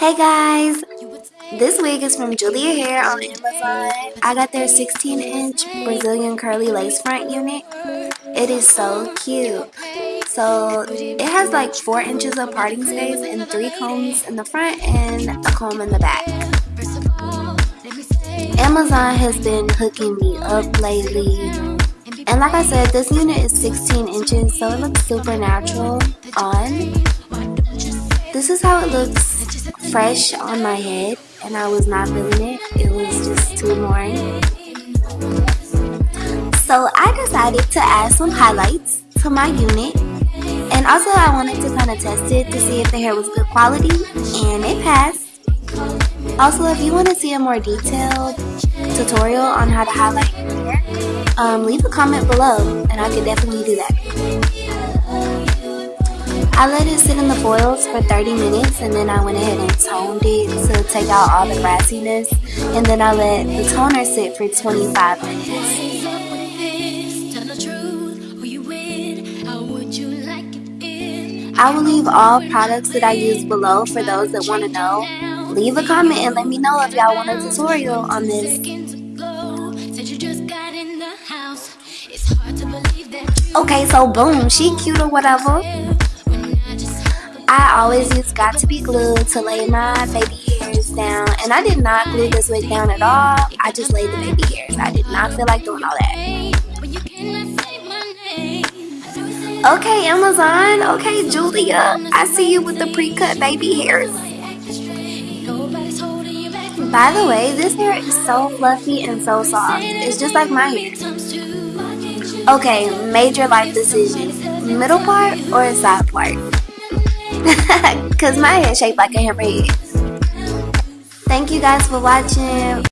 Hey guys, this wig is from Julia Hair on Amazon. I got their 16 inch Brazilian curly lace front unit. It is so cute. So it has like 4 inches of parting space and 3 combs in the front and a comb in the back. Amazon has been hooking me up lately. And like I said, this unit is 16 inches so it looks super natural on. This is how it looks fresh on my head and I was not feeling it. It was just too boring. So I decided to add some highlights to my unit and also I wanted to kind of test it to see if the hair was good quality and it passed. Also if you want to see a more detailed tutorial on how to highlight your hair, um, leave a comment below and I could definitely do that. I let it sit in the foils for 30 minutes and then I went ahead and toned it to take out all the brassiness and then I let the toner sit for 25 minutes. I will leave all products that I use below for those that want to know. Leave a comment and let me know if y'all want a tutorial on this. Okay, so boom, she cute or whatever. I always use Got To Be glue to lay my baby hairs down. And I did not glue this wig down at all. I just laid the baby hairs. I did not feel like doing all that. Okay, Amazon. Okay, Julia. I see you with the pre-cut baby hairs. By the way, this hair is so fluffy and so soft. It's just like my hair. Okay, major life decision. Middle part or side part? Because my head shaped like a hammerhead. Thank you guys for watching.